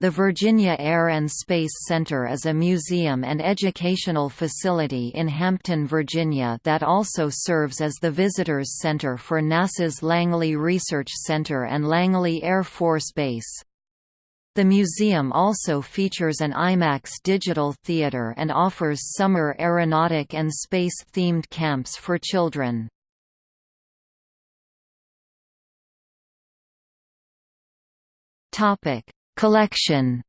The Virginia Air and Space Center is a museum and educational facility in Hampton, Virginia that also serves as the Visitors Center for NASA's Langley Research Center and Langley Air Force Base. The museum also features an IMAX digital theater and offers summer aeronautic and space-themed camps for children. Topic Collection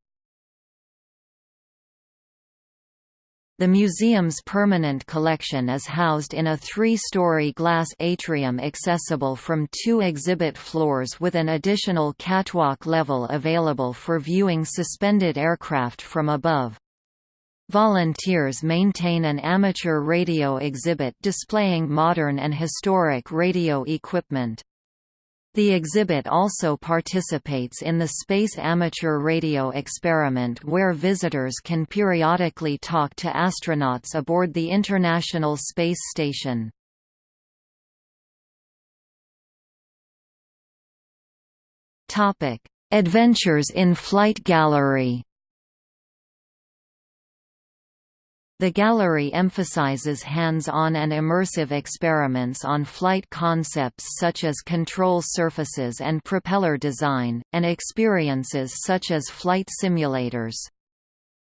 The museum's permanent collection is housed in a three-story glass atrium accessible from two exhibit floors with an additional catwalk level available for viewing suspended aircraft from above. Volunteers maintain an amateur radio exhibit displaying modern and historic radio equipment. The exhibit also participates in the Space Amateur Radio Experiment where visitors can periodically talk to astronauts aboard the International Space Station. Adventures in Flight Gallery The gallery emphasizes hands-on and immersive experiments on flight concepts such as control surfaces and propeller design, and experiences such as flight simulators.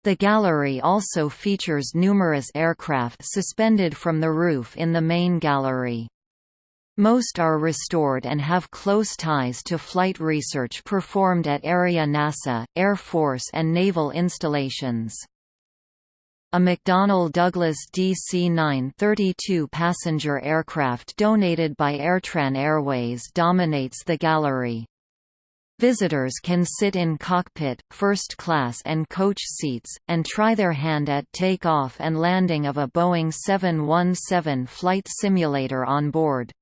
The gallery also features numerous aircraft suspended from the roof in the main gallery. Most are restored and have close ties to flight research performed at area NASA, Air Force and naval installations. A McDonnell Douglas DC-9 32-passenger aircraft donated by Airtran Airways dominates the gallery. Visitors can sit in cockpit, first class and coach seats, and try their hand at take-off and landing of a Boeing 717 flight simulator on board.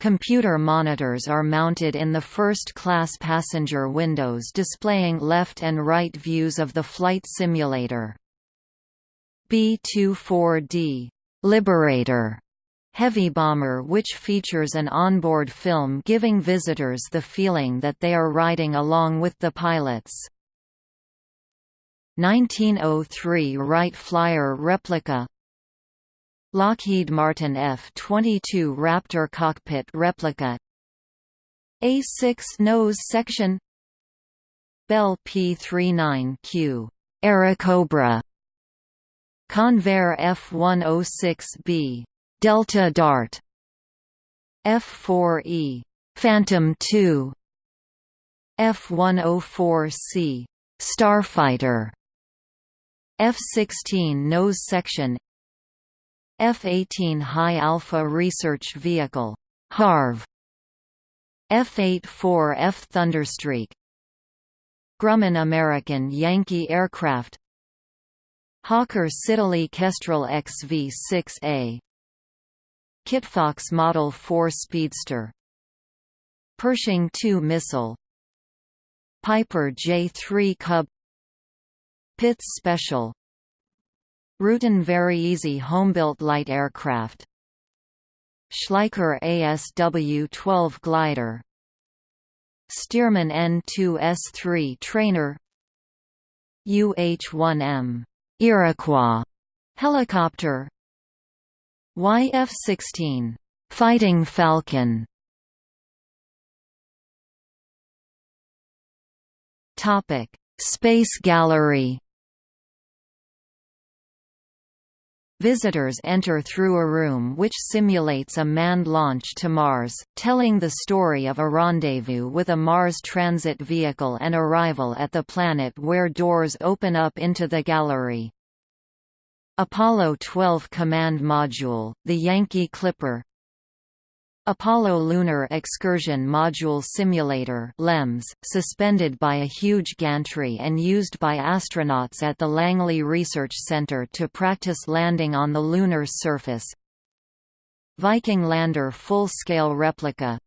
Computer monitors are mounted in the first-class passenger windows displaying left and right views of the flight simulator. B-24D Liberator heavy bomber which features an onboard film giving visitors the feeling that they are riding along with the pilots. 1903 Wright Flyer replica. Lockheed Martin F-22 Raptor cockpit replica. A6 nose section. Bell P-39Q Airacobra Convair F-106B Delta Dart F-4E Phantom II F-104C Starfighter F-16 nose section F-18 High Alpha Research Vehicle HARV F-84F Thunderstreak Grumman American Yankee Aircraft Hawker Siddeley Kestrel XV-6A Kitfox Model 4 Speedster. Pershing II missile. Piper J-3 Cub. Pitts Special. Rutan VariEze Homebuilt Light Aircraft. Schleicher ASW-12 Glider. Stearman N-2S3 Trainer. UH-1M Iroquois helicopter. YF-16 Fighting Falcon. Topic Space Gallery Visitors enter through a room which simulates a manned launch to Mars, telling the story of a rendezvous with a Mars transit vehicle and arrival at the planet where doors open up into the gallery. Apollo 12 Command Module, the Yankee Clipper Apollo Lunar Excursion Module Simulator LEMS, suspended by a huge gantry and used by astronauts at the Langley Research Center to practice landing on the lunar surface. Viking Lander full-scale replica.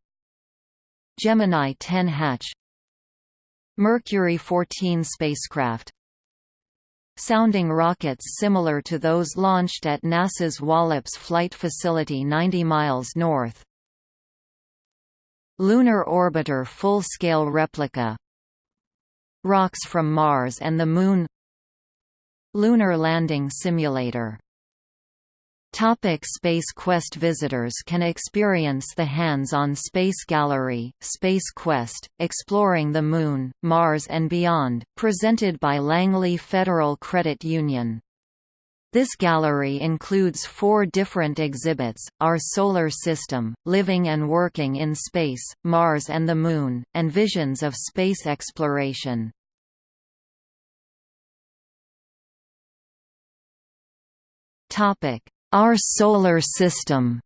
Gemini 10 hatch. Mercury 14 spacecraft. Sounding rockets similar to those launched at NASA's Wallops Flight Facility 90 miles north Lunar Orbiter full-scale replica. Rocks from Mars and the Moon. Lunar Landing Simulator. Topic Space Quest Visitors can experience the hands-on Space Gallery, Space Quest, Exploring the Moon, Mars and Beyond, presented by Langley Federal Credit Union. This gallery includes four different exhibits, Our Solar System, Living and Working in Space, Mars and the Moon, and Visions of Space Exploration. Our Solar System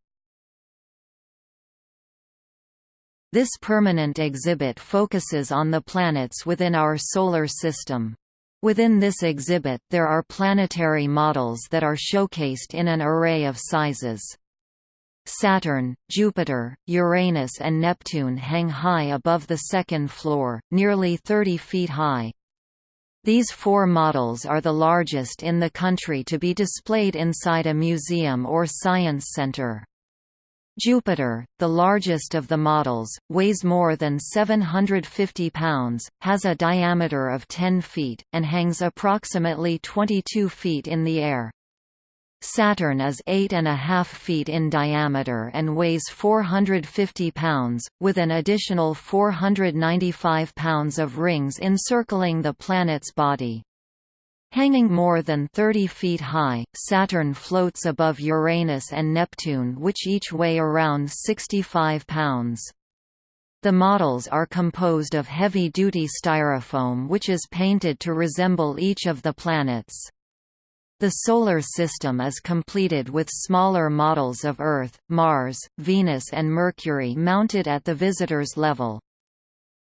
This permanent exhibit focuses on the planets within our Solar System. Within this exhibit there are planetary models that are showcased in an array of sizes. Saturn, Jupiter, Uranus and Neptune hang high above the second floor, nearly 30 feet high. These four models are the largest in the country to be displayed inside a museum or science center. Jupiter, the largest of the models, weighs more than 750 pounds, has a diameter of 10 feet, and hangs approximately 22 feet in the air. Saturn is 8.5 feet in diameter and weighs 450 pounds, with an additional 495 pounds of rings encircling the planet's body. Hanging more than 30 feet high, Saturn floats above Uranus and Neptune which each weigh around 65 pounds. The models are composed of heavy-duty styrofoam which is painted to resemble each of the planets. The Solar System is completed with smaller models of Earth, Mars, Venus and Mercury mounted at the visitor's level.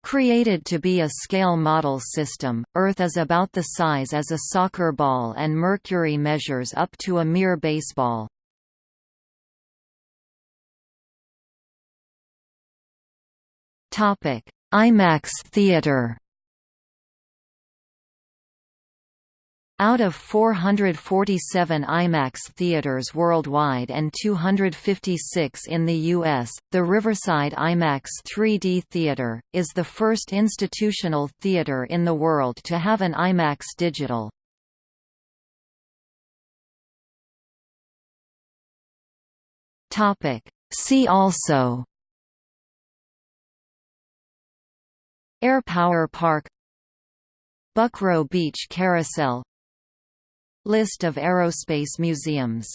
Created to be a scale model system, Earth is about the size as a soccer ball and Mercury measures up to a mere baseball. IMAX theater Out of 447 IMAX theaters worldwide and 256 in the U.S., the Riverside IMAX 3D Theater, is the first institutional theater in the world to have an IMAX digital. See also Air Power Park Buckroe Beach Carousel List of aerospace museums